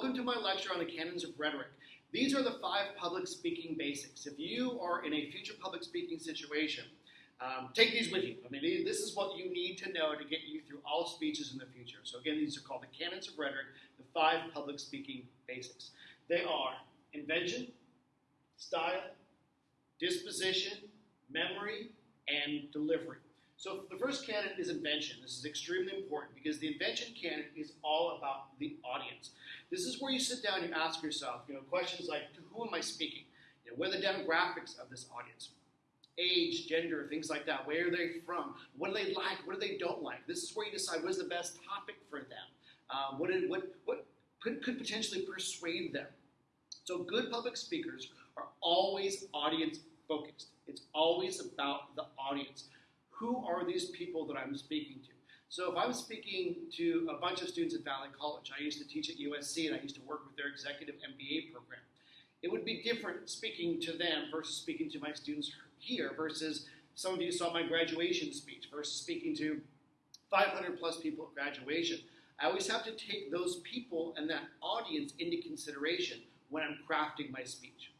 Welcome to my lecture on the canons of rhetoric. These are the five public speaking basics. If you are in a future public speaking situation, um, take these with you. I mean, this is what you need to know to get you through all speeches in the future. So again, these are called the canons of rhetoric, the five public speaking basics. They are invention, style, disposition, memory, and delivery. So the first canon is invention. This is extremely important because the invention canon is all about the audience. This is where you sit down and you ask yourself, you know, questions like, to who am I speaking? You know, what are the demographics of this audience? Age, gender, things like that. Where are they from? What do they like? What do they don't like? This is where you decide what is the best topic for them. Um, what, did, what, what could, could potentially persuade them. So good public speakers are always audience focused. It's always about the audience who are these people that I'm speaking to? So if I'm speaking to a bunch of students at Valley College, I used to teach at USC and I used to work with their executive MBA program. It would be different speaking to them versus speaking to my students here versus some of you saw my graduation speech versus speaking to 500 plus people at graduation. I always have to take those people and that audience into consideration when I'm crafting my speech.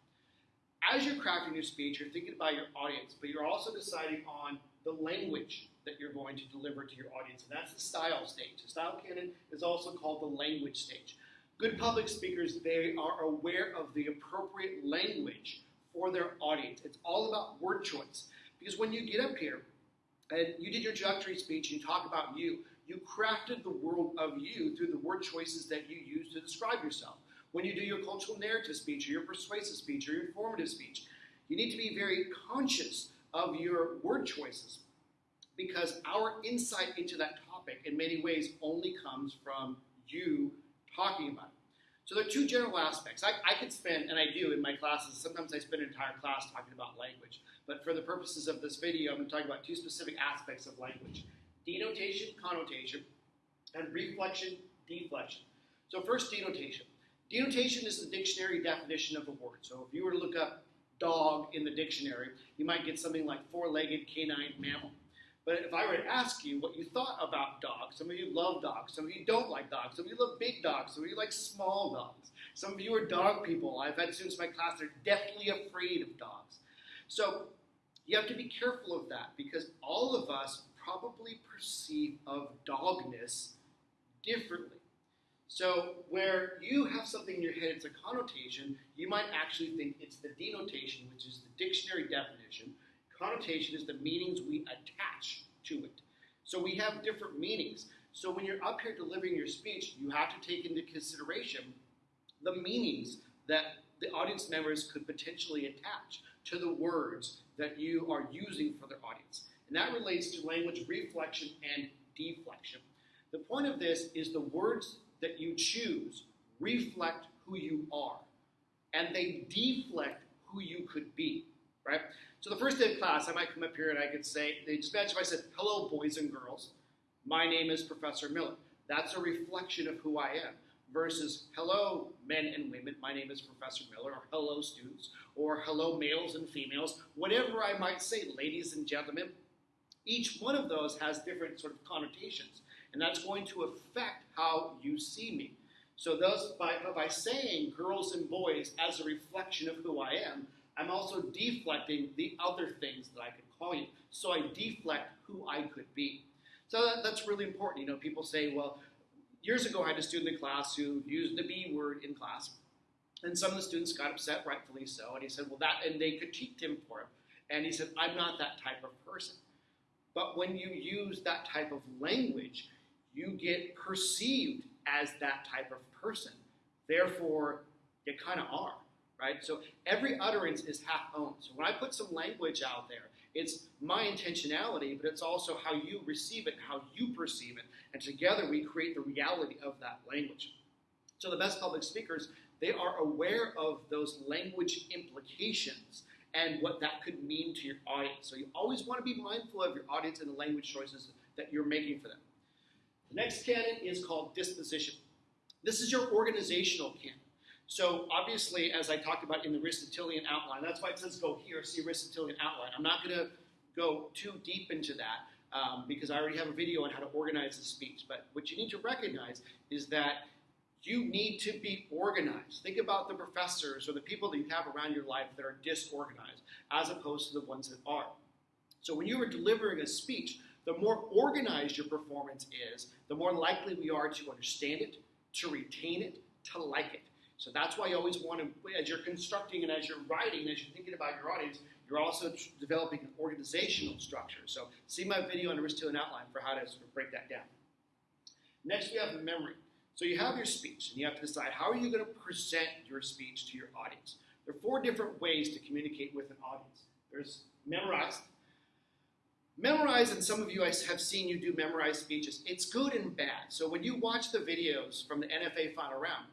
As you're crafting your speech, you're thinking about your audience, but you're also deciding on the language that you're going to deliver to your audience. And that's the style stage. The style canon is also called the language stage. Good public speakers, they are aware of the appropriate language for their audience. It's all about word choice. Because when you get up here and you did your introductory speech and you talk about you, you crafted the world of you through the word choices that you use to describe yourself. When you do your cultural narrative speech or your persuasive speech or your informative speech, you need to be very conscious of your word choices because our insight into that topic in many ways only comes from you talking about it. So there are two general aspects. I, I could spend, and I do in my classes, sometimes I spend an entire class talking about language. But for the purposes of this video, I'm going to talk about two specific aspects of language. Denotation, connotation, and reflection, deflection. So first, denotation. Denotation is the dictionary definition of a word. So if you were to look up dog in the dictionary, you might get something like four-legged canine mammal. But if I were to ask you what you thought about dogs, some of you love dogs, some of you don't like dogs, some of you love big dogs, some of you like small dogs. Some of you are dog people. I've had students in my class that are deathly afraid of dogs. So you have to be careful of that because all of us probably perceive of dogness differently. So where you have something in your head, it's a connotation, you might actually think it's the denotation, which is the dictionary definition. Connotation is the meanings we attach to it. So we have different meanings. So when you're up here delivering your speech, you have to take into consideration the meanings that the audience members could potentially attach to the words that you are using for their audience. And that relates to language reflection and deflection. The point of this is the words that you choose reflect who you are, and they deflect who you could be, right? So the first day of class, I might come up here and I could say, they just imagine if I said, hello, boys and girls, my name is Professor Miller. That's a reflection of who I am versus hello, men and women, my name is Professor Miller, or hello, students, or hello, males and females, whatever I might say, ladies and gentlemen. Each one of those has different sort of connotations. And that's going to affect how you see me. So those by, by saying girls and boys as a reflection of who I am, I'm also deflecting the other things that I could call you. So I deflect who I could be. So that, that's really important. You know, people say, well, years ago I had a student in class who used the B word in class. And some of the students got upset, rightfully so. And he said, well, that, and they critiqued him for it. And he said, I'm not that type of person. But when you use that type of language, you get perceived as that type of person. Therefore, you kind of are, right? So every utterance is half owned. So when I put some language out there, it's my intentionality, but it's also how you receive it, how you perceive it. And together we create the reality of that language. So the best public speakers, they are aware of those language implications and what that could mean to your audience. So you always want to be mindful of your audience and the language choices that you're making for them. The next canon is called disposition. This is your organizational canon. So obviously, as I talked about in the Aristotelian outline, that's why it says go here, see Aristotelian outline. I'm not going to go too deep into that um, because I already have a video on how to organize the speech. But what you need to recognize is that you need to be organized. Think about the professors or the people that you have around your life that are disorganized as opposed to the ones that are. So when you are delivering a speech, the more organized your performance is, the more likely we are to understand it, to retain it, to like it. So that's why you always want to, as you're constructing and as you're writing, as you're thinking about your audience, you're also developing an organizational structure. So see my video on Aristotelian outline for how to sort of break that down. Next, we have memory. So you have your speech, and you have to decide how are you going to present your speech to your audience. There are four different ways to communicate with an audience. There's memorized. Memorized, and some of you I have seen you do memorized speeches. It's good and bad. So when you watch the videos from the NFA final round,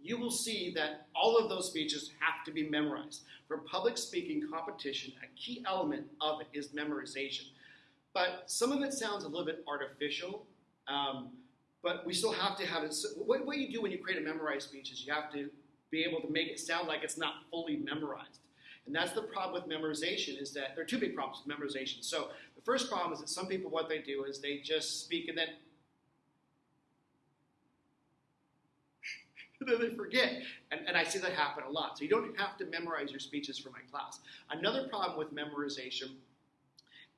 you will see that all of those speeches have to be memorized. For public speaking competition, a key element of it is memorization. But some of it sounds a little bit artificial, um, but we still have to have it. What, what you do when you create a memorized speech is you have to be able to make it sound like it's not fully memorized. And that's the problem with memorization is that there are two big problems with memorization. So the first problem is that some people, what they do is they just speak and then then they forget. And, and I see that happen a lot. So you don't have to memorize your speeches for my class. Another problem with memorization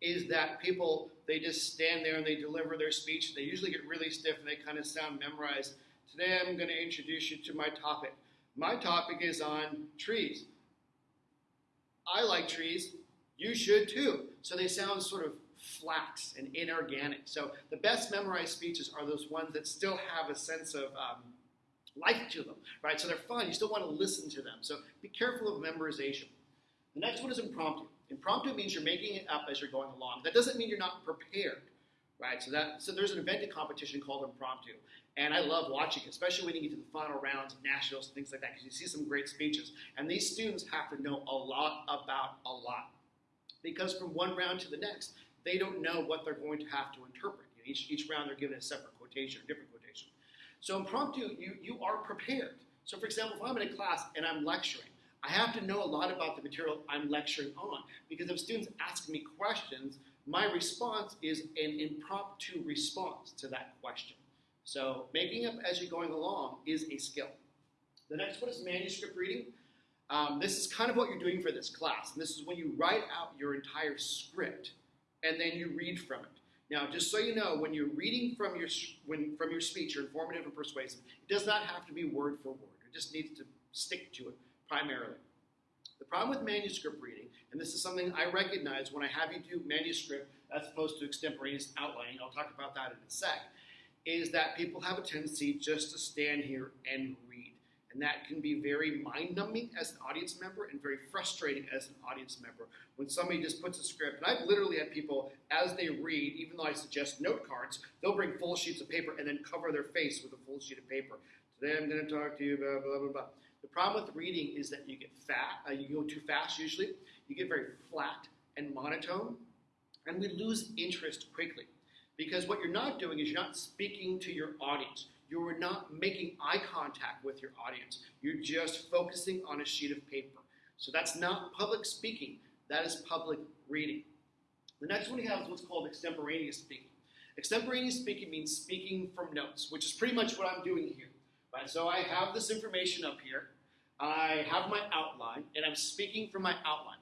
is that people, they just stand there and they deliver their speech. They usually get really stiff and they kind of sound memorized. Today I'm going to introduce you to my topic. My topic is on trees. I like trees. You should too. So they sound sort of flat and inorganic. So the best memorized speeches are those ones that still have a sense of um, life to them, right? So they're fun. You still want to listen to them. So be careful of memorization. The next one is impromptu. Impromptu means you're making it up as you're going along. That doesn't mean you're not prepared, right? So that so there's an eventing competition called impromptu, and I love watching it, especially when you get to the final rounds of nationals and things like that, because you see some great speeches. And these students have to know a lot about a lot, because from one round to the next, they don't know what they're going to have to interpret. You know, each each round they're given a separate quotation, or different quotation. So impromptu, you, you are prepared. So for example, if I'm in a class and I'm lecturing, I have to know a lot about the material I'm lecturing on because if students ask me questions, my response is an impromptu response to that question. So making up as you're going along is a skill. The next one is manuscript reading. Um, this is kind of what you're doing for this class. And this is when you write out your entire script and then you read from it. Now, just so you know, when you're reading from your, when, from your speech, you're informative and persuasive, it does not have to be word for word. It just needs to stick to it primarily. The problem with manuscript reading, and this is something I recognize when I have you do manuscript as opposed to extemporaneous outlining, I'll talk about that in a sec, is that people have a tendency just to stand here and read. And that can be very mind numbing as an audience member and very frustrating as an audience member when somebody just puts a script. And I've literally had people, as they read, even though I suggest note cards, they'll bring full sheets of paper and then cover their face with a full sheet of paper. Today I'm going to talk to you about blah, blah, blah. The problem with reading is that you get fat, uh, you go too fast usually, you get very flat and monotone, and we lose interest quickly. Because what you're not doing is you're not speaking to your audience. You are not making eye contact with your audience. You're just focusing on a sheet of paper. So that's not public speaking, that is public reading. The next one we have is what's called extemporaneous speaking. Extemporaneous speaking means speaking from notes, which is pretty much what I'm doing here. Right? So I have this information up here, I have my outline, and I'm speaking from my outline.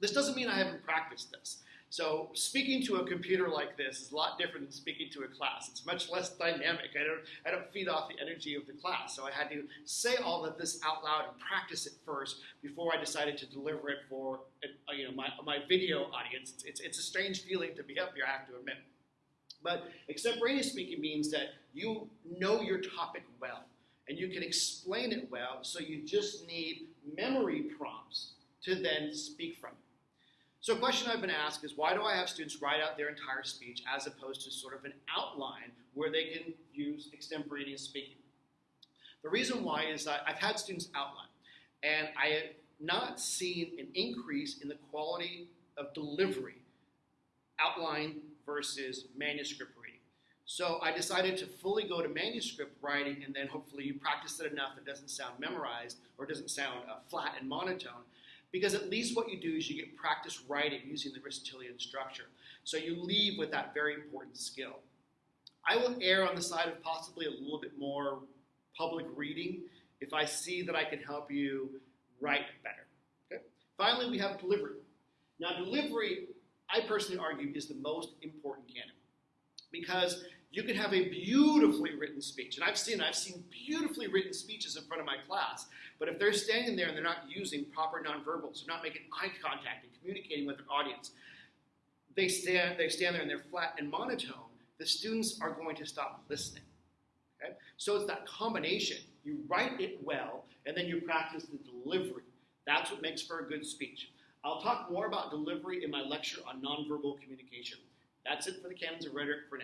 This doesn't mean I haven't practiced this. So speaking to a computer like this is a lot different than speaking to a class. It's much less dynamic. I don't, I don't feed off the energy of the class. So I had to say all of this out loud and practice it first before I decided to deliver it for uh, you know, my, my video audience. It's, it's a strange feeling to be up here, I have to admit. But extemporaneous speaking means that you know your topic well and you can explain it well, so you just need memory prompts to then speak from it. So a question I've been asked is why do I have students write out their entire speech as opposed to sort of an outline where they can use extemporaneous speaking? The reason why is that I've had students outline, and I have not seen an increase in the quality of delivery, outline versus manuscript. So I decided to fully go to manuscript writing, and then hopefully you practice it enough it doesn't sound memorized or doesn't sound uh, flat and monotone, because at least what you do is you get practice writing using the Aristotelian structure. So you leave with that very important skill. I will err on the side of possibly a little bit more public reading if I see that I can help you write better. Okay? Finally, we have delivery. Now, delivery, I personally argue, is the most important canon because you can have a beautifully written speech, and I've seen I've seen beautifully written speeches in front of my class. But if they're standing there and they're not using proper nonverbals, they're not making eye contact and communicating with their audience, they stand they stand there and they're flat and monotone. The students are going to stop listening. Okay? So it's that combination. You write it well, and then you practice the delivery. That's what makes for a good speech. I'll talk more about delivery in my lecture on nonverbal communication. That's it for the canons of rhetoric for now.